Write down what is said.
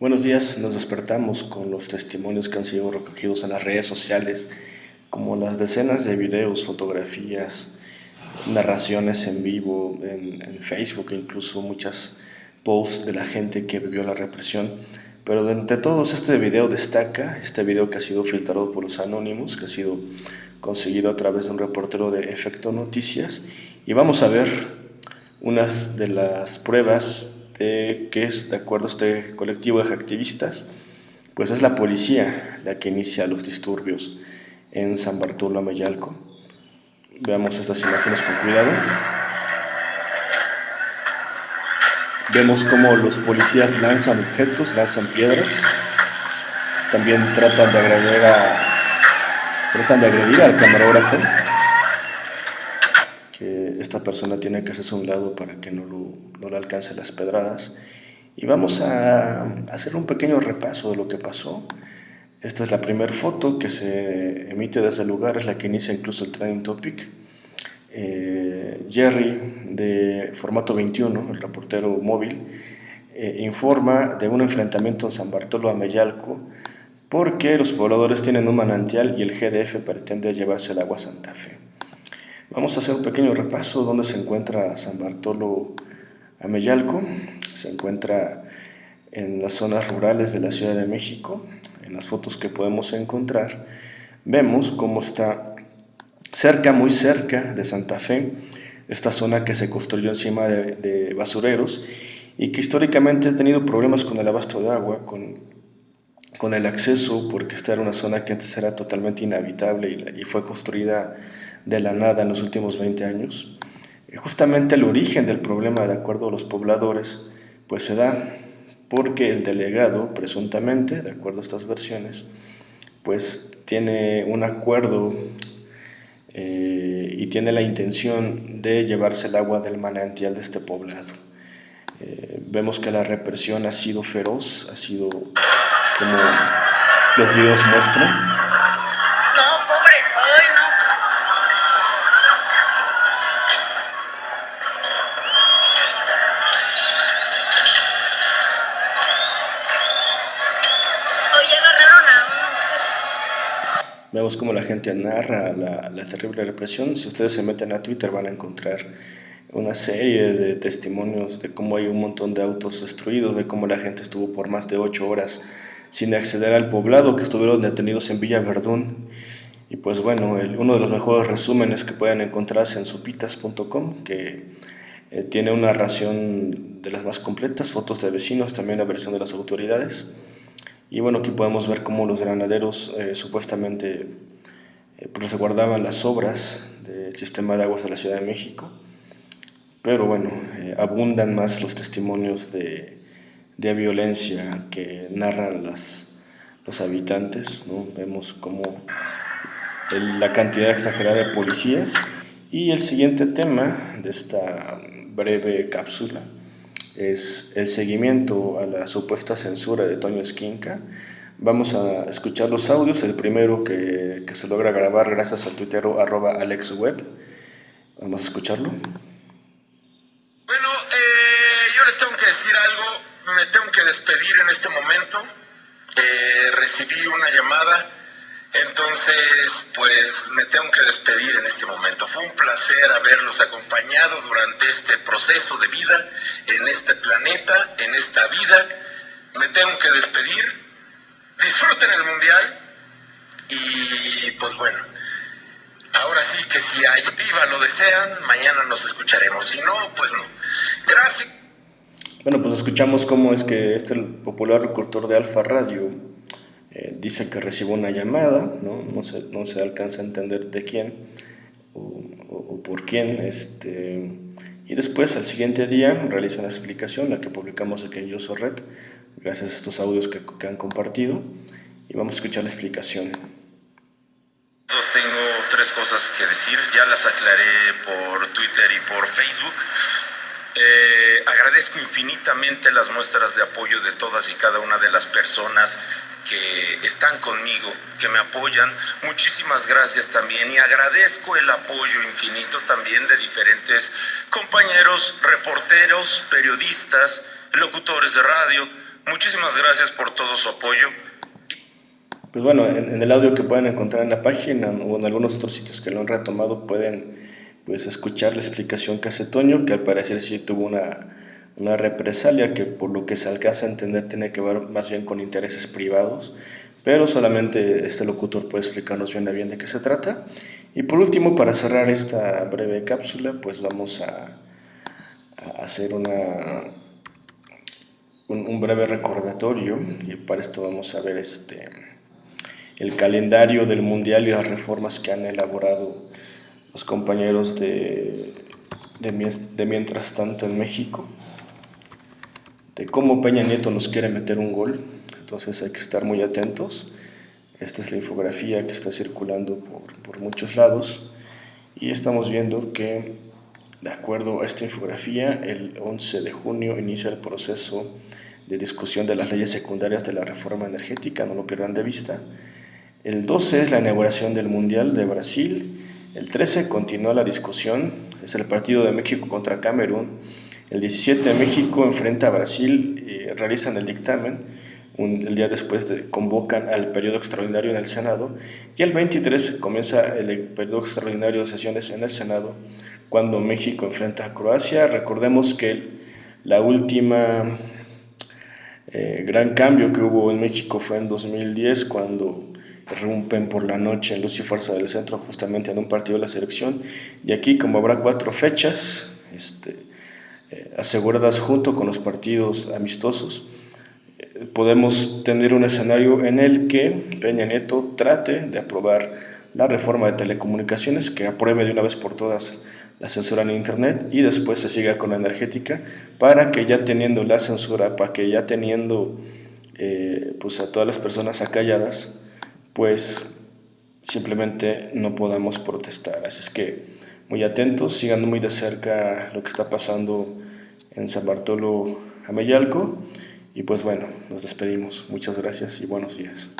Buenos días, nos despertamos con los testimonios que han sido recogidos en las redes sociales, como las decenas de videos, fotografías, narraciones en vivo, en, Facebook, incluso muchas posts de la gente que vivió la represión. Pero entre todos este video destaca, este video que ha sido filtrado por los anónimos, que ha sido conseguido a través de un reportero de Efecto Noticias, y vamos a ver unas de las pruebas que es, de acuerdo a este colectivo de activistas, pues es la policía la que inicia los disturbios en San Bartolo Ameyalco. Veamos estas imágenes con cuidado. Vemos cómo los policías lanzan objetos, lanzan piedras. También tratan de agredir, a, tratan de agredir al camarógrafo persona tiene que hacerse a un lado para que no, lo, le alcance las pedradas. Y vamos a hacer un pequeño repaso de lo que pasó. Esta es la primera foto que se emite desde el lugar, es la que inicia incluso el trending topic. Eh, Jerry, de formato 21, el reportero móvil, eh, informa de un enfrentamiento en San Bartolo Ameyalco porque los pobladores tienen un manantial y el GDF pretende llevarse el agua a Santa Fe. Vamos a hacer un pequeño repaso donde se encuentra San Bartolo Ameyalco. Se encuentra en las zonas rurales de la Ciudad de México. En las fotos que podemos encontrar vemos cómo está cerca, muy cerca de Santa Fe, esta zona que se construyó encima de, basureros y que históricamente ha tenido problemas con el abasto de agua, con, con el acceso, porque esta era una zona que antes era totalmente inhabitable y, y fue construida de la nada en los últimos 20 años. Justamente el origen del problema, de acuerdo a los pobladores, pues se da porque el delegado, presuntamente, de acuerdo a estas versiones, pues tiene un acuerdo eh, y tiene la intención de llevarse el agua del manantial de este poblado. Eh, vemos que la represión ha sido feroz, ha sido como los videos muestran, Vemos cómo la gente narra la, la, terrible represión. Si ustedes se meten a Twitter van a encontrar una serie de testimonios de cómo hay un montón de autos destruidos, de cómo la gente estuvo por más de ocho horas sin acceder al poblado, que estuvieron detenidos en Villa Verdún. Y pues bueno, el, uno de los mejores resúmenes que pueden encontrarse en sopitas.com, que eh, tiene una narración de las más completas, fotos de vecinos, también la versión de las autoridades. Y bueno, aquí podemos ver cómo los granaderos eh, supuestamente eh, pues guardaban las obras del sistema de aguas de la Ciudad de México. Pero bueno, eh, abundan más los testimonios de, de violencia que narran las, los habitantes. ¿no? Vemos como la cantidad exagerada de policías. Y el siguiente tema de esta breve cápsula es el seguimiento a la supuesta censura de Toño Esquinca. Vamos a escuchar los audios, el primero que, que se logra grabar gracias al tuitero arroba alexweb. Vamos a escucharlo. Bueno, eh, yo les tengo que decir algo, me tengo que despedir en este momento. Eh, recibí una llamada entonces, pues me tengo que despedir en este momento. Fue un placer haberlos acompañado durante este proceso de vida, en este planeta, en esta vida. Me tengo que despedir. Disfruten el mundial y pues bueno, ahora sí que si hay viva lo desean, mañana nos escucharemos. Si no, pues no. Gracias. Bueno, pues escuchamos cómo es que este popular locutor de Alfa Radio eh, dice que recibió una llamada, ¿no? No, se, no se alcanza a entender de quién o, por quién, este, y después al siguiente día realiza una explicación, la que publicamos aquí en Red, gracias a estos audios que, que han compartido, y vamos a escuchar la explicación. Tengo tres cosas que decir, ya las aclaré por Twitter y por Facebook. Eh, agradezco infinitamente las muestras de apoyo de todas y cada una de las personas que están conmigo, que me apoyan. Muchísimas gracias también y agradezco el apoyo infinito también de diferentes compañeros, reporteros, periodistas, locutores de radio. Muchísimas gracias por todo su apoyo. Pues bueno, en, el audio que pueden encontrar en la página o en algunos otros sitios que lo han retomado pueden pues escuchar la explicación que hace Toño, que al parecer sí tuvo una, una represalia que por lo que se alcanza a entender tiene que ver más bien con intereses privados, pero solamente este locutor puede explicarnos bien a bien de qué se trata. Y por último, para cerrar esta breve cápsula, pues vamos a, hacer una, un, breve recordatorio y para esto vamos a ver este, el calendario del Mundial y las reformas que han elaborado los compañeros de, de, Mientras tanto en México, de cómo Peña Nieto nos quiere meter un gol, entonces hay que estar muy atentos. Esta es la infografía que está circulando por, por muchos lados y estamos viendo que de acuerdo a esta infografía, el 11 de junio inicia el proceso de discusión de las leyes secundarias de la reforma energética, no lo pierdan de vista. El 12 es la inauguración del Mundial de Brasil. El 13 continúa la discusión, es el partido de México contra Camerún. El 17 México enfrenta a Brasil, y realizan el dictamen. el día después convocan al periodo extraordinario en el Senado. Y el 23 comienza el periodo extraordinario de sesiones en el Senado cuando México enfrenta a Croacia. Recordemos que la última eh, gran cambio que hubo en México fue en 2010 cuando rompen por la noche en Luz y Fuerza del Centro justamente en un partido de la selección. Y aquí como habrá cuatro fechas este, eh, aseguradas junto con los partidos amistosos eh, podemos tener un escenario en el que Peña Nieto trate de aprobar la reforma de telecomunicaciones que apruebe de una vez por todas la censura en Internet y después se siga con la energética para que ya teniendo la censura, para que ya teniendo eh, pues a todas las personas acalladas, pues simplemente no podamos protestar. Así es que muy atentos, sigan muy de cerca lo que está pasando en San Bartolo Ameyalco y pues bueno, nos despedimos. Muchas gracias y buenos días.